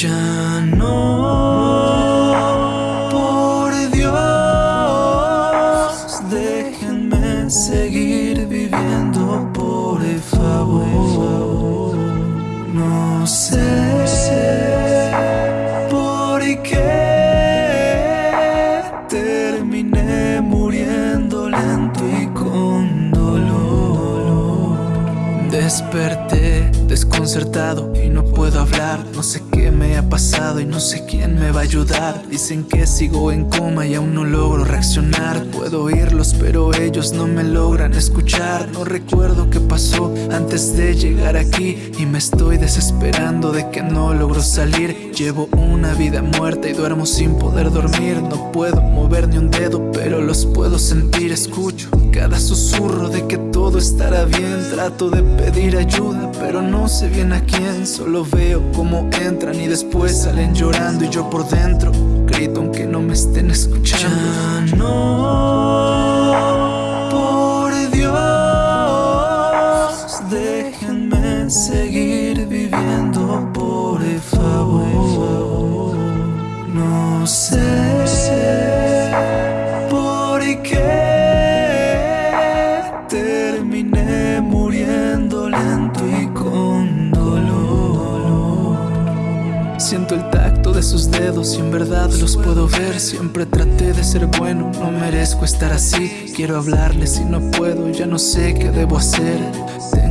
Ya no, por Dios, déjenme seguir viviendo, por favor. No sé por qué terminé muriendo lento y con dolor. Desperté desconcertado y no puedo hablar. No sé qué me ha pasado y no sé quién me va a ayudar. Dicen que sigo en coma y aún no logro reaccionar. Puedo oírlos pero ellos no me logran escuchar. No recuerdo qué pasó antes de llegar aquí Y me estoy desesperando de que no logro salir. Llevo una vida muerta y duermo sin poder dormir. No puedo mover ni un dedo pero los puedo sentir. Escucho cada susurro de que todo estará bien. Trato de pedir ayuda pero no no sé bien a quién, solo veo cómo entran y después salen llorando y yo por dentro grito aunque no me estén escuchando. No, por Dios, déjenme seguir viviendo, por favor. No sé dedos y en verdad los puedo ver. Siempre traté de ser bueno, no merezco estar así. Quiero hablarles y no puedo, ya no sé qué debo hacer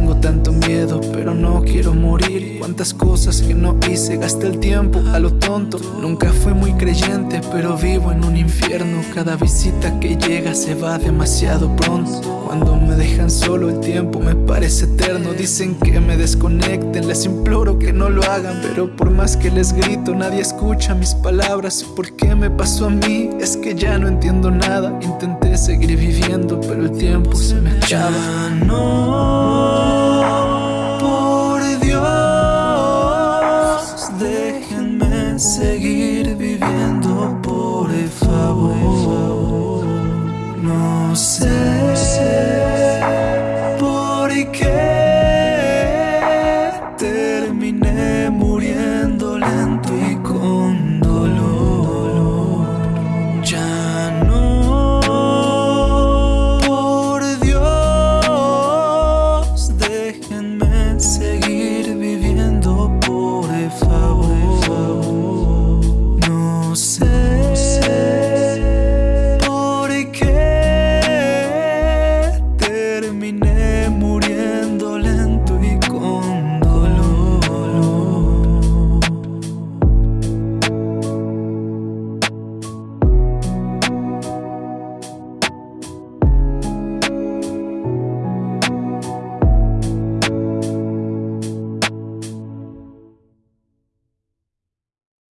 Tengo tanto miedo, pero no quiero morir. Cuántas cosas que no hice, gasté el tiempo a lo tonto. Nunca fui muy creyente, pero vivo en un infierno. Cada visita que llega se va demasiado pronto. Cuando me dejan solo el tiempo me parece eterno. Dicen que me desconecten, les imploro que no lo hagan. Pero por más que les grito, nadie escucha mis palabras. ¿Por qué me pasó a mí? Es que ya no entiendo nada. Intenté seguir viviendo, pero el tiempo se me acaba. No, sé por qué